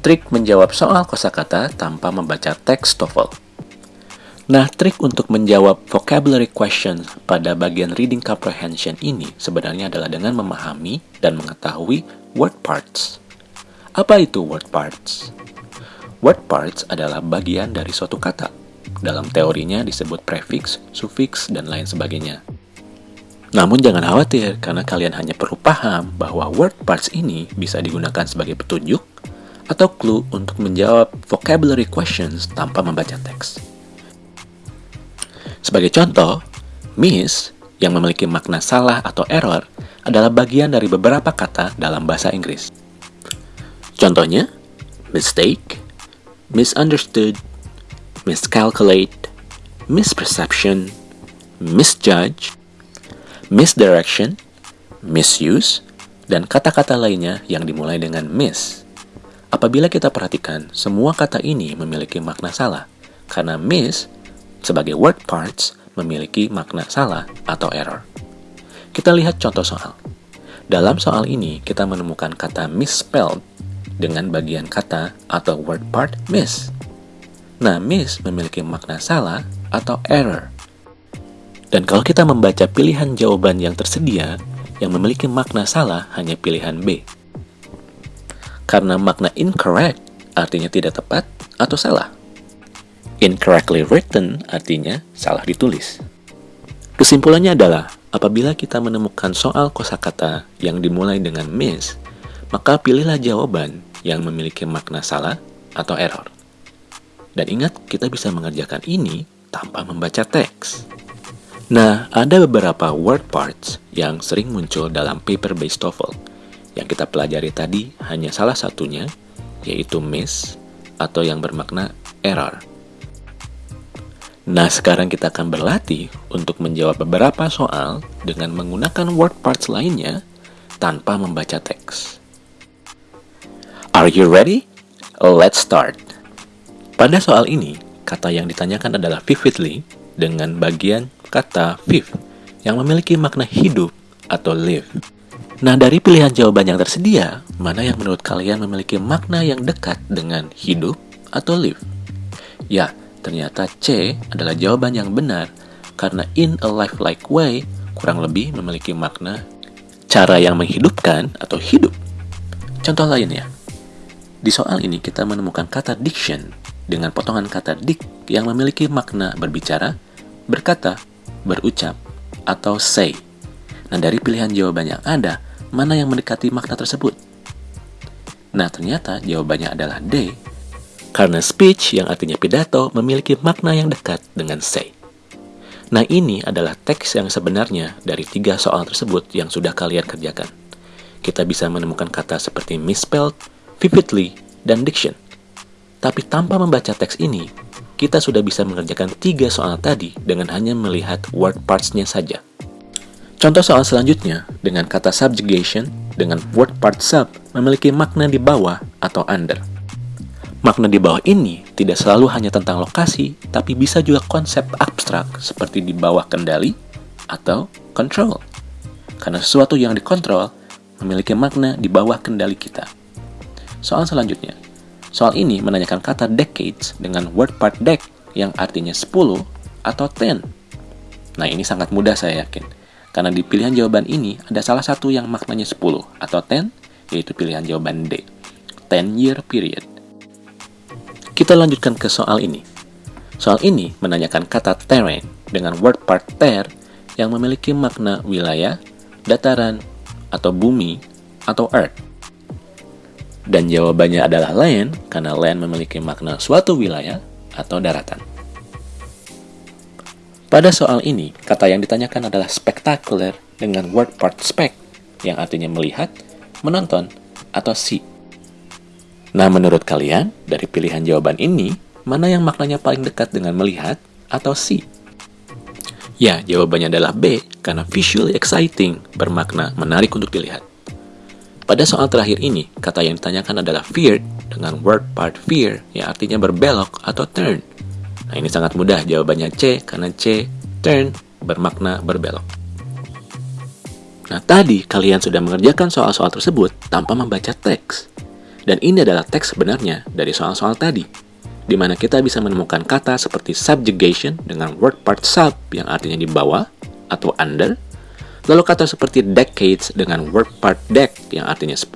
Trik menjawab soal kosakata tanpa membaca teks TOEFL. Nah, trik untuk menjawab vocabulary question pada bagian reading comprehension ini sebenarnya adalah dengan memahami dan mengetahui word parts. Apa itu word parts? Word parts adalah bagian dari suatu kata. Dalam teorinya disebut prefix, suffix, dan lain sebagainya. Namun jangan khawatir karena kalian hanya perlu paham bahwa word parts ini bisa digunakan sebagai petunjuk atau clue untuk menjawab vocabulary questions tanpa membaca teks. Sebagai contoh, miss yang memiliki makna salah atau error adalah bagian dari beberapa kata dalam bahasa Inggris. Contohnya, mistake, misunderstood, miscalculate, misperception, misjudge, misdirection, misuse, dan kata-kata lainnya yang dimulai dengan miss. Apabila kita perhatikan, semua kata ini memiliki makna salah, karena miss sebagai word parts memiliki makna salah atau error. Kita lihat contoh soal. Dalam soal ini, kita menemukan kata misspelled dengan bagian kata atau word part miss. Nah, miss memiliki makna salah atau error. Dan kalau kita membaca pilihan jawaban yang tersedia, yang memiliki makna salah hanya pilihan B. Karena makna incorrect artinya tidak tepat atau salah. Incorrectly written artinya salah ditulis. Kesimpulannya adalah, apabila kita menemukan soal kosakata yang dimulai dengan miss, maka pilihlah jawaban yang memiliki makna salah atau error. Dan ingat, kita bisa mengerjakan ini tanpa membaca teks. Nah, ada beberapa word parts yang sering muncul dalam paper-based TOEFL yang kita pelajari tadi hanya salah satunya, yaitu miss atau yang bermakna error. Nah, sekarang kita akan berlatih untuk menjawab beberapa soal dengan menggunakan word parts lainnya tanpa membaca teks. Are you ready? Let's start. Pada soal ini, kata yang ditanyakan adalah vividly dengan bagian kata viv yang memiliki makna hidup atau live. Nah, dari pilihan jawaban yang tersedia, mana yang menurut kalian memiliki makna yang dekat dengan hidup atau live? Ya, ternyata C adalah jawaban yang benar karena in a life-like way kurang lebih memiliki makna cara yang menghidupkan atau hidup. Contoh lainnya, di soal ini kita menemukan kata diction dengan potongan kata dic yang memiliki makna berbicara, berkata, berucap, atau say. Nah, dari pilihan jawaban yang ada, mana yang mendekati makna tersebut? Nah, ternyata jawabannya adalah D, karena speech yang artinya pidato memiliki makna yang dekat dengan say. Nah, ini adalah teks yang sebenarnya dari tiga soal tersebut yang sudah kalian kerjakan. Kita bisa menemukan kata seperti misspelled, vividly, dan diction. Tapi tanpa membaca teks ini, kita sudah bisa mengerjakan tiga soal tadi dengan hanya melihat word parts-nya saja. Contoh soal selanjutnya dengan kata subjugation dengan word part sub memiliki makna di bawah atau under. Makna di bawah ini tidak selalu hanya tentang lokasi, tapi bisa juga konsep abstrak seperti di bawah kendali atau control. Karena sesuatu yang dikontrol memiliki makna di bawah kendali kita. Soal selanjutnya. Soal ini menanyakan kata decades dengan word part dec yang artinya 10 atau 10. Nah, ini sangat mudah saya yakin karena di pilihan jawaban ini ada salah satu yang maknanya 10 atau 10, yaitu pilihan jawaban D. 10 year period. Kita lanjutkan ke soal ini. Soal ini menanyakan kata terrain dengan word part ter yang memiliki makna wilayah, dataran, atau bumi, atau earth. Dan jawabannya adalah land karena land memiliki makna suatu wilayah atau daratan. Pada soal ini, kata yang ditanyakan adalah spectacular dengan word part spec, yang artinya melihat, menonton, atau see. Nah, menurut kalian, dari pilihan jawaban ini, mana yang maknanya paling dekat dengan melihat atau see? Ya, jawabannya adalah B, karena visually exciting bermakna menarik untuk dilihat. Pada soal terakhir ini, kata yang ditanyakan adalah feared dengan word part fear yang artinya berbelok atau turn. Nah ini sangat mudah jawabannya C karena C turn bermakna berbelok. Nah tadi kalian sudah mengerjakan soal-soal tersebut tanpa membaca teks. Dan ini adalah teks sebenarnya dari soal-soal tadi, di mana kita bisa menemukan kata seperti subjugation dengan word part sub yang artinya di bawah atau under, lalu kata seperti decades dengan word part dec yang artinya 10,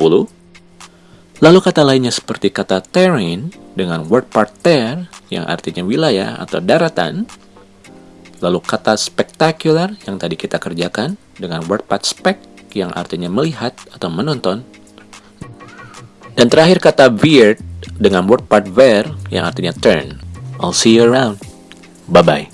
lalu kata lainnya seperti kata terrain dengan word part ter yang artinya wilayah atau daratan, lalu kata spectacular yang tadi kita kerjakan dengan word part spec yang artinya melihat atau menonton, dan terakhir kata weird dengan word part where yang artinya turn. I'll see you around. Bye-bye.